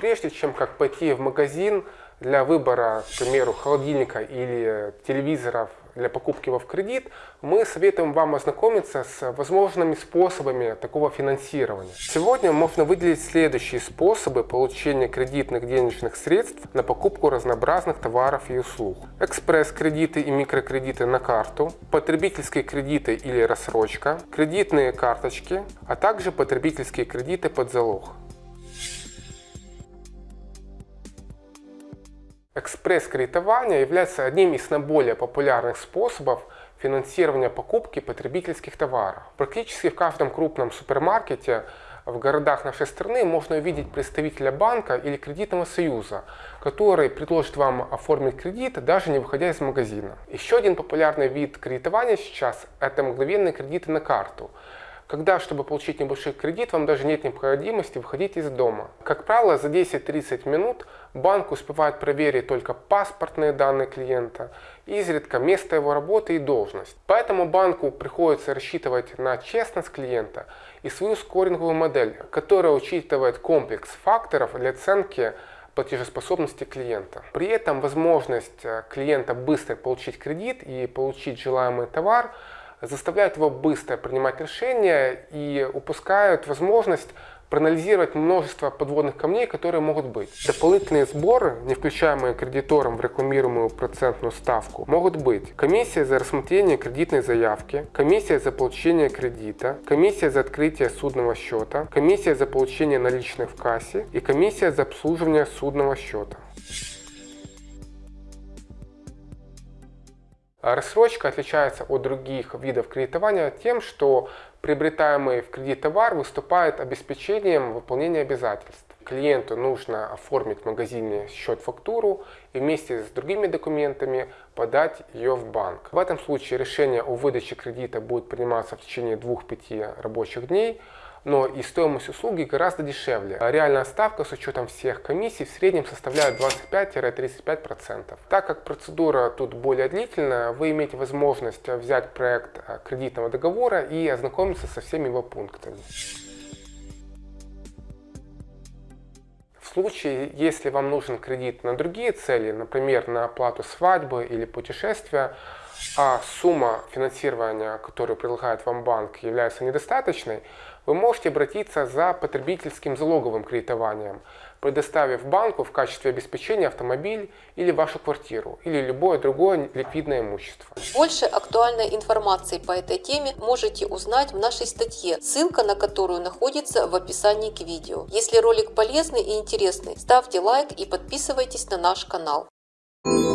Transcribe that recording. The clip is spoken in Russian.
Прежде чем как пойти в магазин для выбора, к примеру, холодильника или телевизоров для покупки его в кредит, мы советуем вам ознакомиться с возможными способами такого финансирования. Сегодня можно выделить следующие способы получения кредитных денежных средств на покупку разнообразных товаров и услуг. Экспресс-кредиты и микрокредиты на карту, потребительские кредиты или рассрочка, кредитные карточки, а также потребительские кредиты под залог. Экспресс-кредитование является одним из наиболее популярных способов финансирования покупки потребительских товаров. Практически в каждом крупном супермаркете в городах нашей страны можно увидеть представителя банка или кредитного союза, который предложит вам оформить кредит, даже не выходя из магазина. Еще один популярный вид кредитования сейчас – это мгновенные кредиты на карту когда, чтобы получить небольшой кредит, вам даже нет необходимости выходить из дома. Как правило, за 10-30 минут банк успевает проверить только паспортные данные клиента, изредка место его работы и должность. Поэтому банку приходится рассчитывать на честность клиента и свою скоринговую модель, которая учитывает комплекс факторов для оценки платежеспособности клиента. При этом возможность э, клиента быстро получить кредит и получить желаемый товар – заставляют его быстро принимать решения и упускают возможность проанализировать множество подводных камней, которые могут быть. Дополнительные сборы, не включаемые кредитором в рекламируемую процентную ставку, могут быть комиссия за рассмотрение кредитной заявки, комиссия за получение кредита, комиссия за открытие судного счета, комиссия за получение наличных в кассе и комиссия за обслуживание судного счета. Рассрочка отличается от других видов кредитования тем, что приобретаемый в кредит товар выступает обеспечением выполнения обязательств. Клиенту нужно оформить в магазине счет-фактуру и вместе с другими документами подать ее в банк. В этом случае решение о выдаче кредита будет приниматься в течение 2-5 рабочих дней, но и стоимость услуги гораздо дешевле. Реальная ставка с учетом всех комиссий в среднем составляет 25-35%. Так как процедура тут более длительная, вы имеете возможность взять проект э, кредитного договора и ознакомиться со всеми его пунктами. Случае, если вам нужен кредит на другие цели, например, на оплату свадьбы или путешествия, а сумма финансирования, которую предлагает вам банк, является недостаточной, вы можете обратиться за потребительским залоговым кредитованием, предоставив банку в качестве обеспечения автомобиль или вашу квартиру, или любое другое ликвидное имущество. Больше актуальной информации по этой теме можете узнать в нашей статье, ссылка на которую находится в описании к видео. Если ролик полезный и интересный, ставьте лайк и подписывайтесь на наш канал. Thank you.